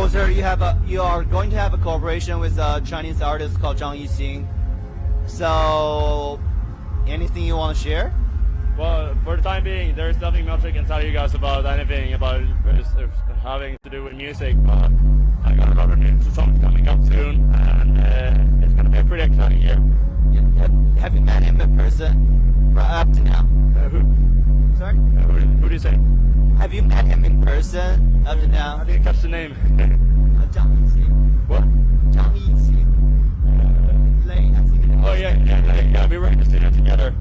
I you have a you are going to have a cooperation with a Chinese artist called Zhang Yixing. So, anything you want to share? Well, for the time being, there's nothing much I can tell you guys about anything about having to do with music. But I got a lot of new songs coming up soon, and uh, it's gonna be a pretty exciting year. Have you met him in person right up to now? Uh, who, Sorry. uh, who, who do you say? Have you met him in person up to now? I didn't catch the name. Zhang Yixi. What? Zhang Yixi. Uh, Lay, Oh yeah, yeah, yeah, yeah. We were in together.